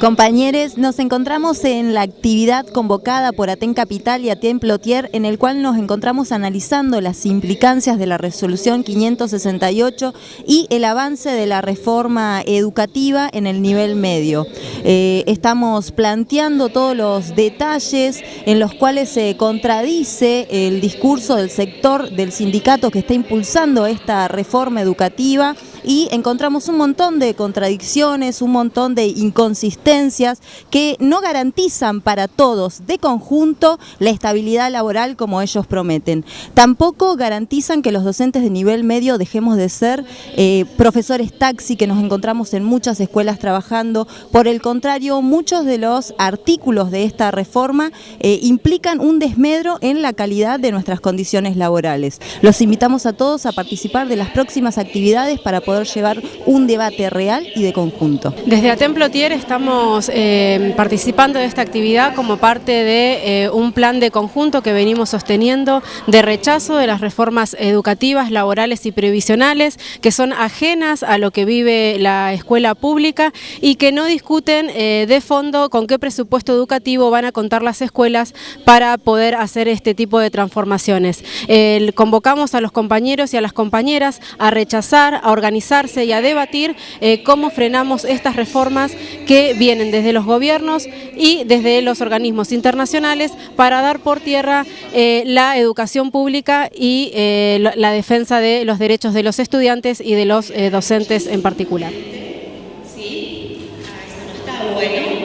Compañeros, nos encontramos en la actividad convocada por Aten Capital y Aten Plotier, en el cual nos encontramos analizando las implicancias de la resolución 568 y el avance de la reforma educativa en el nivel medio. Eh, estamos planteando todos los detalles en los cuales se contradice el discurso del sector del sindicato que está impulsando esta reforma educativa y encontramos un montón de contradicciones, un montón de inconsistencias que no garantizan para todos de conjunto la estabilidad laboral como ellos prometen. Tampoco garantizan que los docentes de nivel medio dejemos de ser eh, profesores taxi que nos encontramos en muchas escuelas trabajando. Por el contrario, muchos de los artículos de esta reforma eh, implican un desmedro en la calidad de nuestras condiciones laborales. Los invitamos a todos a participar de las próximas actividades para poder llevar un debate real y de conjunto. Desde Atemplotier estamos eh, participando de esta actividad como parte de eh, un plan de conjunto que venimos sosteniendo de rechazo de las reformas educativas, laborales y previsionales que son ajenas a lo que vive la escuela pública y que no discuten eh, de fondo con qué presupuesto educativo van a contar las escuelas para poder hacer este tipo de transformaciones. convocamos a los compañeros y a las compañeras a rechazar, a organizar y a debatir eh, cómo frenamos estas reformas que vienen desde los gobiernos y desde los organismos internacionales para dar por tierra eh, la educación pública y eh, la defensa de los derechos de los estudiantes y de los docentes en particular. Sí, ah, eso no está bueno.